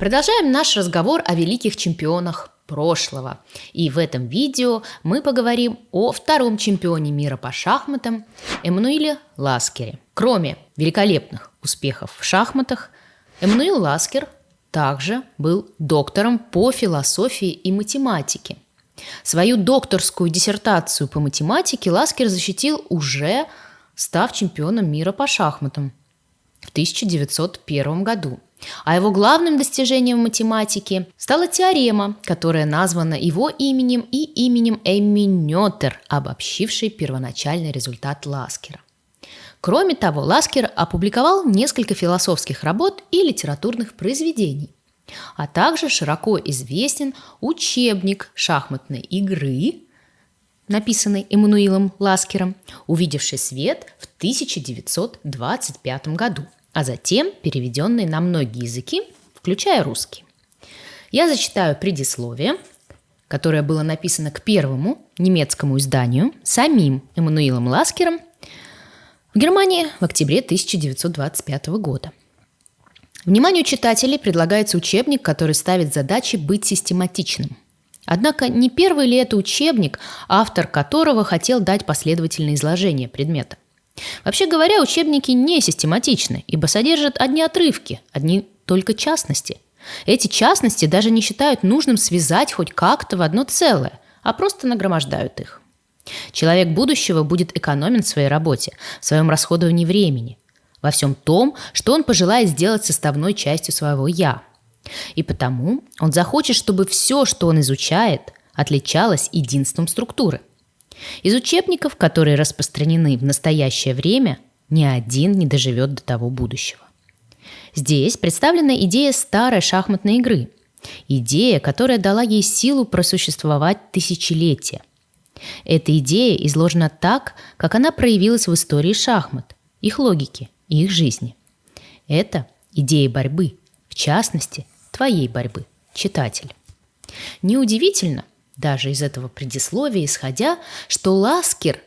Продолжаем наш разговор о великих чемпионах прошлого. И в этом видео мы поговорим о втором чемпионе мира по шахматам Эммануиле Ласкере. Кроме великолепных успехов в шахматах, Эммануил Ласкер также был доктором по философии и математике. Свою докторскую диссертацию по математике Ласкер защитил уже став чемпионом мира по шахматам в 1901 году. А его главным достижением в математике стала теорема, которая названа его именем и именем Эмми Нётер, обобщившей первоначальный результат Ласкера. Кроме того, Ласкер опубликовал несколько философских работ и литературных произведений, а также широко известен учебник шахматной игры, написанный Эммануилом Ласкером, увидевший свет в 1925 году, а затем переведенный на многие языки, включая русский. Я зачитаю предисловие, которое было написано к первому немецкому изданию самим Эммануилом Ласкером в Германии в октябре 1925 года. Вниманию читателей предлагается учебник, который ставит задачи быть систематичным. Однако не первый ли это учебник, автор которого хотел дать последовательное изложение предмета? Вообще говоря, учебники не систематичны, ибо содержат одни отрывки, одни только частности. Эти частности даже не считают нужным связать хоть как-то в одно целое, а просто нагромождают их. Человек будущего будет экономен в своей работе, в своем расходовании времени, во всем том, что он пожелает сделать составной частью своего «я». И потому он захочет, чтобы все, что он изучает, отличалось единством структуры. Из учебников, которые распространены в настоящее время, ни один не доживет до того будущего. Здесь представлена идея старой шахматной игры. Идея, которая дала ей силу просуществовать тысячелетия. Эта идея изложена так, как она проявилась в истории шахмат, их логике и их жизни. Это идея борьбы, в частности, твоей борьбы, читатель. Неудивительно, даже из этого предисловия исходя, что Ласкер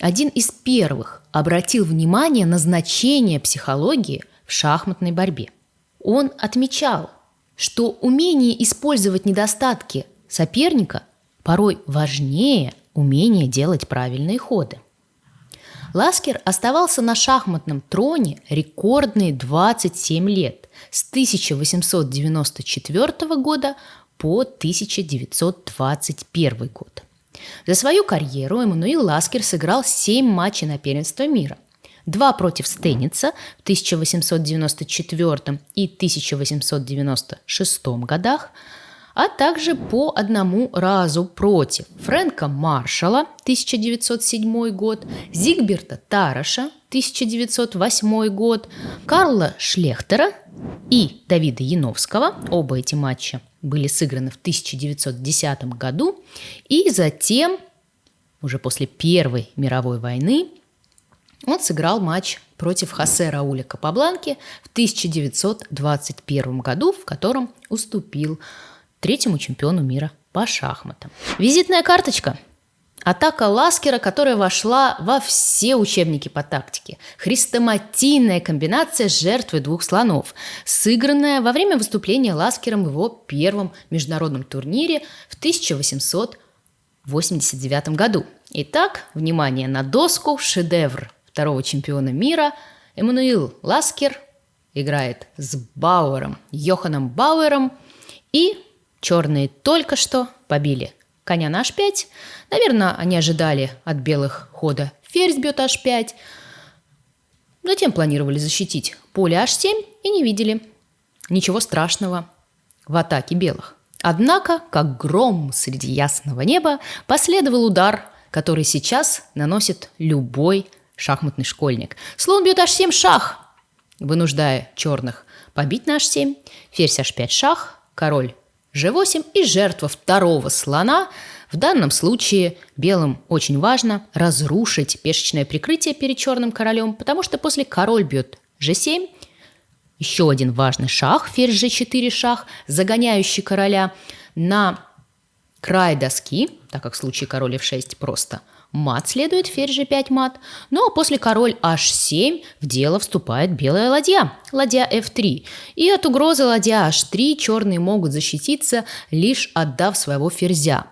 один из первых обратил внимание на значение психологии в шахматной борьбе. Он отмечал, что умение использовать недостатки соперника порой важнее умения делать правильные ходы. Ласкер оставался на шахматном троне рекордные 27 лет с 1894 года по 1921 год. За свою карьеру Эммануил Ласкер сыграл 7 матчей на первенство мира. Два против Стейница в 1894 и 1896 годах, а также по одному разу против Фрэнка Маршала 1907 год, Зигберта Тараша 1908 год, Карла Шлехтера и Давида Яновского, оба эти матча были сыграны в 1910 году, и затем, уже после Первой мировой войны, он сыграл матч против Хосе Рауля Капабланки в 1921 году, в котором уступил третьему чемпиону мира по шахматам. Визитная карточка – Атака Ласкера, которая вошла во все учебники по тактике. Хрестоматийная комбинация с жертвой двух слонов, сыгранная во время выступления Ласкером в его первом международном турнире в 1889 году. Итак, внимание на доску, шедевр второго чемпиона мира. Эммануил Ласкер играет с Бауэром, Йоханом Бауэром, и черные только что побили коня на h5. Наверное, они ожидали от белых хода ферзь бьет h5. Затем планировали защитить поле h7 и не видели ничего страшного в атаке белых. Однако, как гром среди ясного неба, последовал удар, который сейчас наносит любой шахматный школьник. Слон бьет h7 шах, вынуждая черных побить на h7, ферзь h5 шах, король G8 и жертва второго слона. В данном случае белым очень важно разрушить пешечное прикрытие перед черным королем, потому что после король бьет G7, еще один важный шаг, ферзь G4 шаг, загоняющий короля на край доски, так как в случае король F6 просто Мат следует, ферзь g5 мат. Ну а после король h7 в дело вступает белая ладья, ладья f3. И от угрозы ладья h3 черные могут защититься, лишь отдав своего ферзя.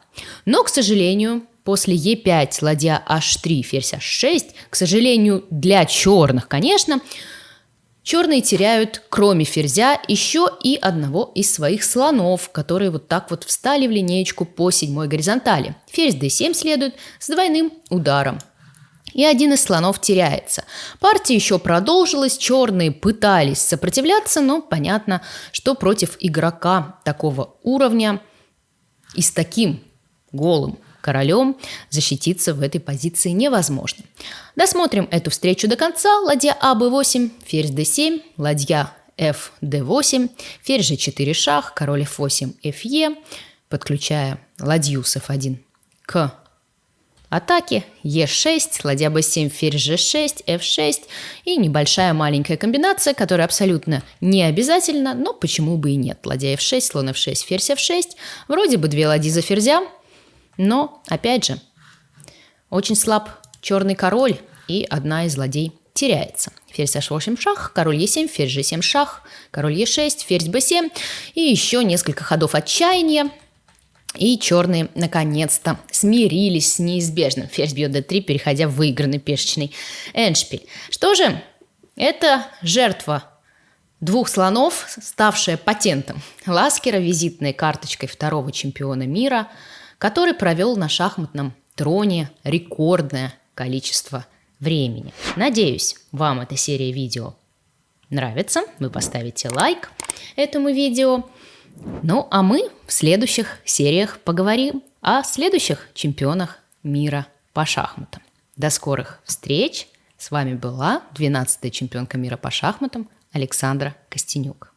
Но, к сожалению, после e5 ладья h3, ферзь h6, к сожалению, для черных, конечно, Черные теряют, кроме ферзя, еще и одного из своих слонов, которые вот так вот встали в линеечку по седьмой горизонтали. Ферзь d7 следует с двойным ударом. И один из слонов теряется. Партия еще продолжилась, черные пытались сопротивляться, но понятно, что против игрока такого уровня и с таким голым королем защититься в этой позиции невозможно. Досмотрим эту встречу до конца. Ладья А, Б8, ферзь d7, ладья F, d8, ферзь g4 шах, король f8, fe, подключая ладью с f1 к атаке, e6, ладья b7, ферзь g6, f6 и небольшая маленькая комбинация, которая абсолютно не обязательна, но почему бы и нет. Ладья f6, слон f6, ферзь f6, вроде бы две ладьи за ферзя, но, опять же, очень слаб черный король, и одна из злодей теряется. Ферзь h8 шах, король e7, ферзь g7 шах, король e6, ферзь b7 и еще несколько ходов отчаяния. И черные наконец-то смирились с неизбежным. Ферзь бьет d3, переходя в выигранный пешечный эндшпиль. Что же, это жертва двух слонов, ставшая патентом Ласкера, визитной карточкой второго чемпиона мира – который провел на шахматном троне рекордное количество времени. Надеюсь, вам эта серия видео нравится. Вы поставите лайк этому видео. Ну, а мы в следующих сериях поговорим о следующих чемпионах мира по шахматам. До скорых встреч! С вами была 12-я чемпионка мира по шахматам Александра Костенюк.